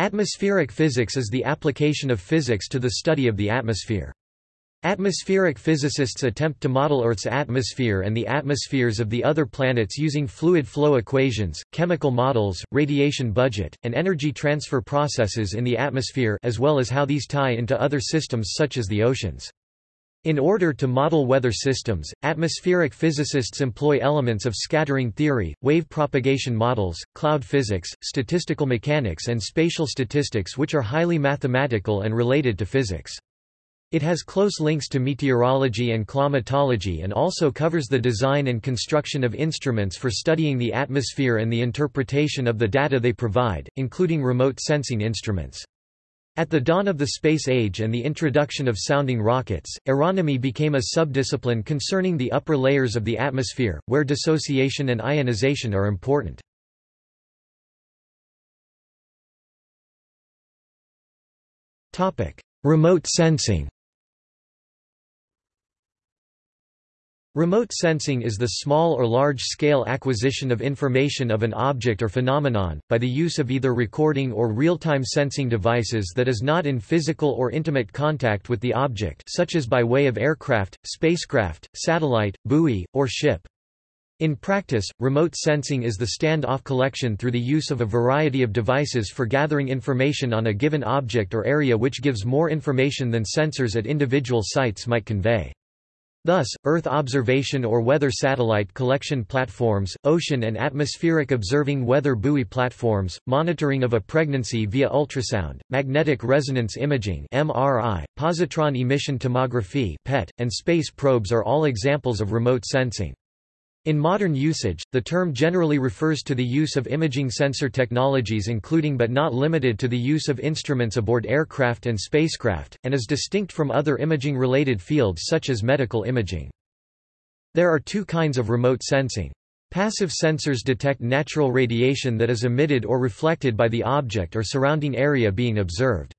Atmospheric physics is the application of physics to the study of the atmosphere. Atmospheric physicists attempt to model Earth's atmosphere and the atmospheres of the other planets using fluid flow equations, chemical models, radiation budget, and energy transfer processes in the atmosphere as well as how these tie into other systems such as the oceans. In order to model weather systems, atmospheric physicists employ elements of scattering theory, wave propagation models, cloud physics, statistical mechanics and spatial statistics which are highly mathematical and related to physics. It has close links to meteorology and climatology and also covers the design and construction of instruments for studying the atmosphere and the interpretation of the data they provide, including remote sensing instruments. At the dawn of the space age and the introduction of sounding rockets, aeronomy became a subdiscipline concerning the upper layers of the atmosphere, where dissociation and ionization are important. Remote sensing Remote sensing is the small or large-scale acquisition of information of an object or phenomenon, by the use of either recording or real-time sensing devices that is not in physical or intimate contact with the object such as by way of aircraft, spacecraft, satellite, buoy, or ship. In practice, remote sensing is the stand-off collection through the use of a variety of devices for gathering information on a given object or area which gives more information than sensors at individual sites might convey. Thus, Earth observation or weather satellite collection platforms, ocean and atmospheric observing weather buoy platforms, monitoring of a pregnancy via ultrasound, magnetic resonance imaging (MRI), positron emission tomography (PET), and space probes are all examples of remote sensing. In modern usage, the term generally refers to the use of imaging sensor technologies including but not limited to the use of instruments aboard aircraft and spacecraft, and is distinct from other imaging-related fields such as medical imaging. There are two kinds of remote sensing. Passive sensors detect natural radiation that is emitted or reflected by the object or surrounding area being observed.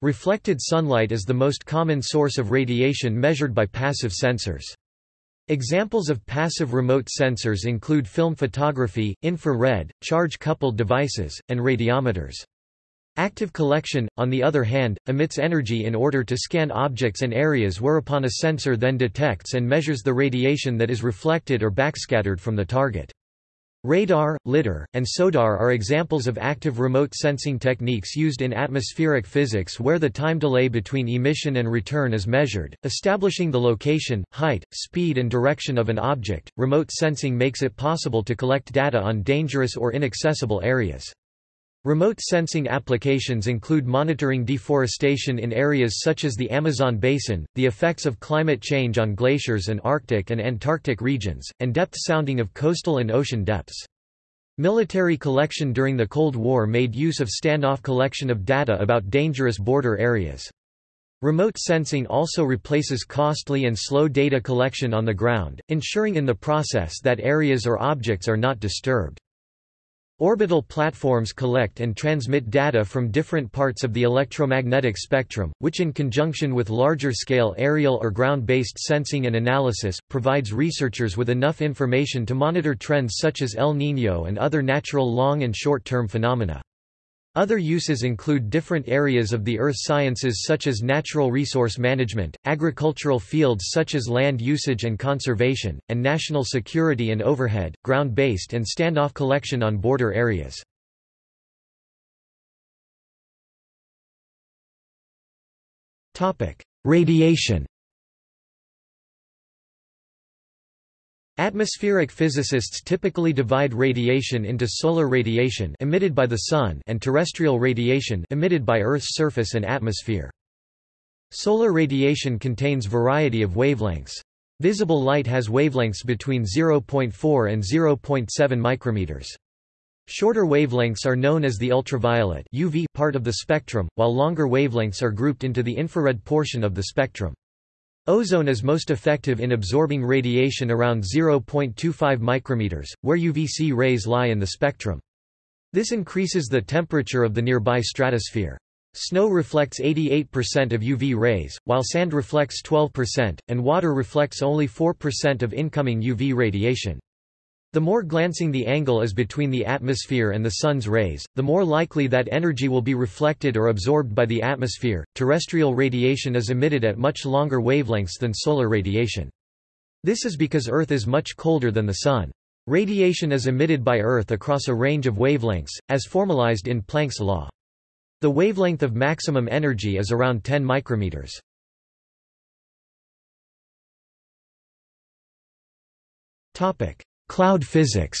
Reflected sunlight is the most common source of radiation measured by passive sensors. Examples of passive remote sensors include film photography, infrared, charge-coupled devices, and radiometers. Active collection, on the other hand, emits energy in order to scan objects and areas whereupon a sensor then detects and measures the radiation that is reflected or backscattered from the target. Radar, LIDAR, and SODAR are examples of active remote sensing techniques used in atmospheric physics where the time delay between emission and return is measured, establishing the location, height, speed and direction of an object. Remote sensing makes it possible to collect data on dangerous or inaccessible areas. Remote sensing applications include monitoring deforestation in areas such as the Amazon basin, the effects of climate change on glaciers and Arctic and Antarctic regions, and depth sounding of coastal and ocean depths. Military collection during the Cold War made use of standoff collection of data about dangerous border areas. Remote sensing also replaces costly and slow data collection on the ground, ensuring in the process that areas or objects are not disturbed. Orbital platforms collect and transmit data from different parts of the electromagnetic spectrum, which in conjunction with larger-scale aerial or ground-based sensing and analysis, provides researchers with enough information to monitor trends such as El Niño and other natural long- and short-term phenomena. Other uses include different areas of the earth sciences such as natural resource management, agricultural fields such as land usage and conservation, and national security and overhead, ground-based and standoff collection on border areas. Radiation Atmospheric physicists typically divide radiation into solar radiation emitted by the Sun and terrestrial radiation emitted by Earth's surface and atmosphere. Solar radiation contains variety of wavelengths. Visible light has wavelengths between 0.4 and 0.7 micrometers. Shorter wavelengths are known as the ultraviolet UV part of the spectrum, while longer wavelengths are grouped into the infrared portion of the spectrum. Ozone is most effective in absorbing radiation around 0.25 micrometers, where UVC rays lie in the spectrum. This increases the temperature of the nearby stratosphere. Snow reflects 88% of UV rays, while sand reflects 12%, and water reflects only 4% of incoming UV radiation. The more glancing the angle is between the atmosphere and the Sun's rays, the more likely that energy will be reflected or absorbed by the atmosphere. Terrestrial radiation is emitted at much longer wavelengths than solar radiation. This is because Earth is much colder than the Sun. Radiation is emitted by Earth across a range of wavelengths, as formalized in Planck's law. The wavelength of maximum energy is around 10 micrometers. Topic: Cloud physics.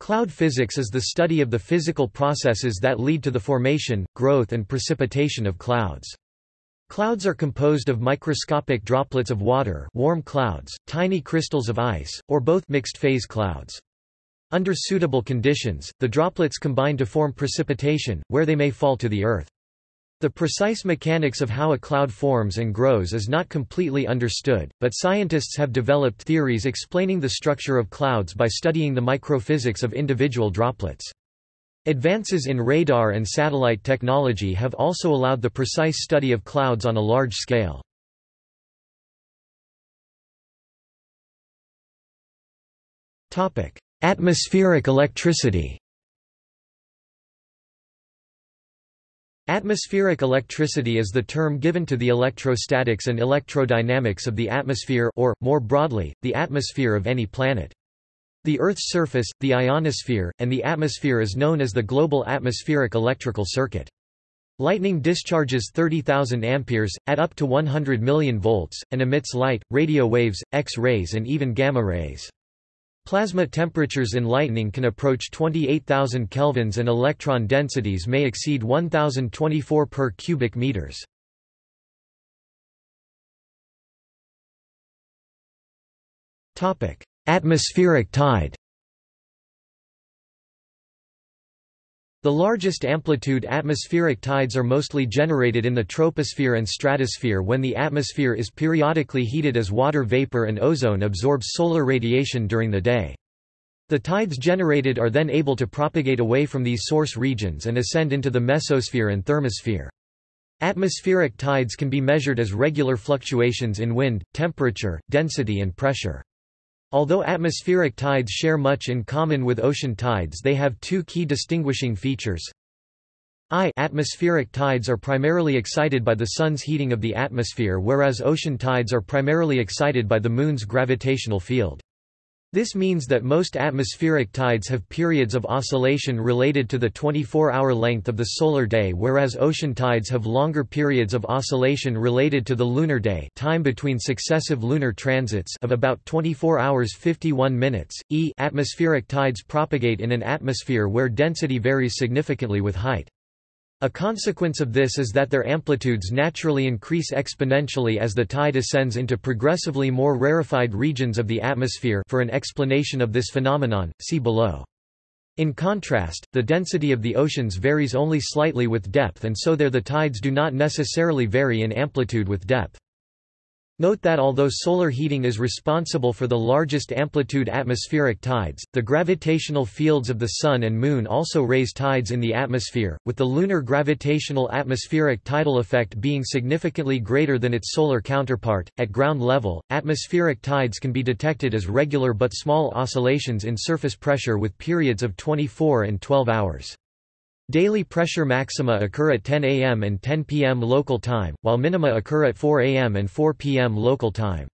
Cloud physics is the study of the physical processes that lead to the formation, growth and precipitation of clouds. Clouds are composed of microscopic droplets of water warm clouds, tiny crystals of ice, or both mixed-phase clouds. Under suitable conditions, the droplets combine to form precipitation, where they may fall to the earth. The precise mechanics of how a cloud forms and grows is not completely understood, but scientists have developed theories explaining the structure of clouds by studying the microphysics of individual droplets. Advances in radar and satellite technology have also allowed the precise study of clouds on a large scale. Atmospheric electricity Atmospheric electricity is the term given to the electrostatics and electrodynamics of the atmosphere or, more broadly, the atmosphere of any planet. The Earth's surface, the ionosphere, and the atmosphere is known as the global atmospheric electrical circuit. Lightning discharges 30,000 amperes, at up to 100 million volts, and emits light, radio waves, X-rays and even gamma rays. Plasma temperatures in lightning can approach 28,000 kelvins and electron densities may exceed 1024 per cubic meters. Atmospheric tide The largest amplitude atmospheric tides are mostly generated in the troposphere and stratosphere when the atmosphere is periodically heated as water vapor and ozone absorbs solar radiation during the day. The tides generated are then able to propagate away from these source regions and ascend into the mesosphere and thermosphere. Atmospheric tides can be measured as regular fluctuations in wind, temperature, density and pressure. Although atmospheric tides share much in common with ocean tides they have two key distinguishing features. I atmospheric tides are primarily excited by the Sun's heating of the atmosphere whereas ocean tides are primarily excited by the Moon's gravitational field. This means that most atmospheric tides have periods of oscillation related to the 24-hour length of the solar day whereas ocean tides have longer periods of oscillation related to the lunar day time between successive lunar transits of about 24 hours 51 minutes. E atmospheric tides propagate in an atmosphere where density varies significantly with height. A consequence of this is that their amplitudes naturally increase exponentially as the tide ascends into progressively more rarefied regions of the atmosphere for an explanation of this phenomenon, see below. In contrast, the density of the oceans varies only slightly with depth and so there the tides do not necessarily vary in amplitude with depth. Note that although solar heating is responsible for the largest amplitude atmospheric tides, the gravitational fields of the Sun and Moon also raise tides in the atmosphere, with the lunar gravitational atmospheric tidal effect being significantly greater than its solar counterpart. At ground level, atmospheric tides can be detected as regular but small oscillations in surface pressure with periods of 24 and 12 hours. Daily pressure maxima occur at 10 am and 10 pm local time, while minima occur at 4 am and 4 pm local time.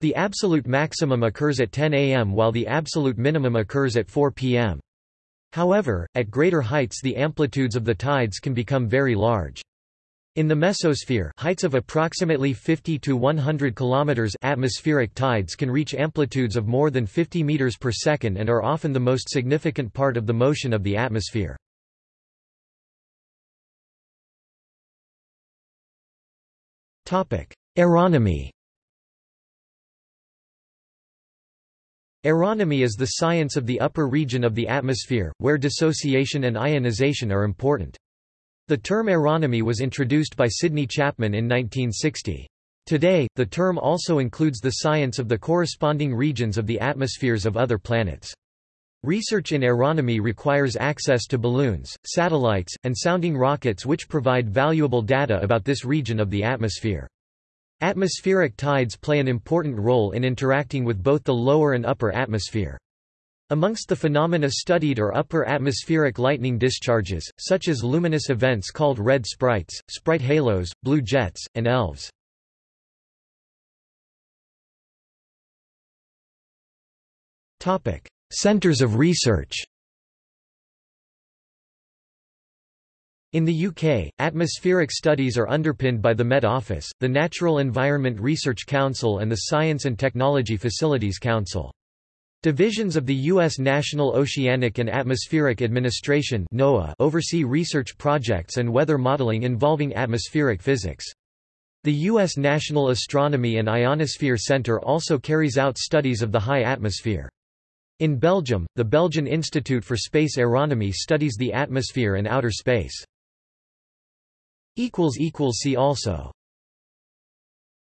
The absolute maximum occurs at 10 am while the absolute minimum occurs at 4 pm. However, at greater heights the amplitudes of the tides can become very large. In the mesosphere, heights of approximately 50 to 100 kilometers atmospheric tides can reach amplitudes of more than 50 meters per second and are often the most significant part of the motion of the atmosphere. Aeronomy Aeronomy is the science of the upper region of the atmosphere, where dissociation and ionization are important. The term aeronomy was introduced by Sydney Chapman in 1960. Today, the term also includes the science of the corresponding regions of the atmospheres of other planets. Research in aeronomy requires access to balloons, satellites, and sounding rockets which provide valuable data about this region of the atmosphere. Atmospheric tides play an important role in interacting with both the lower and upper atmosphere. Amongst the phenomena studied are upper atmospheric lightning discharges, such as luminous events called red sprites, sprite halos, blue jets, and elves. Centres of research In the UK, atmospheric studies are underpinned by the Met Office, the Natural Environment Research Council and the Science and Technology Facilities Council. Divisions of the U.S. National Oceanic and Atmospheric Administration NOAA oversee research projects and weather modeling involving atmospheric physics. The U.S. National Astronomy and Ionosphere Center also carries out studies of the high atmosphere. In Belgium, the Belgian Institute for Space Aeronomy studies the atmosphere and outer space. See also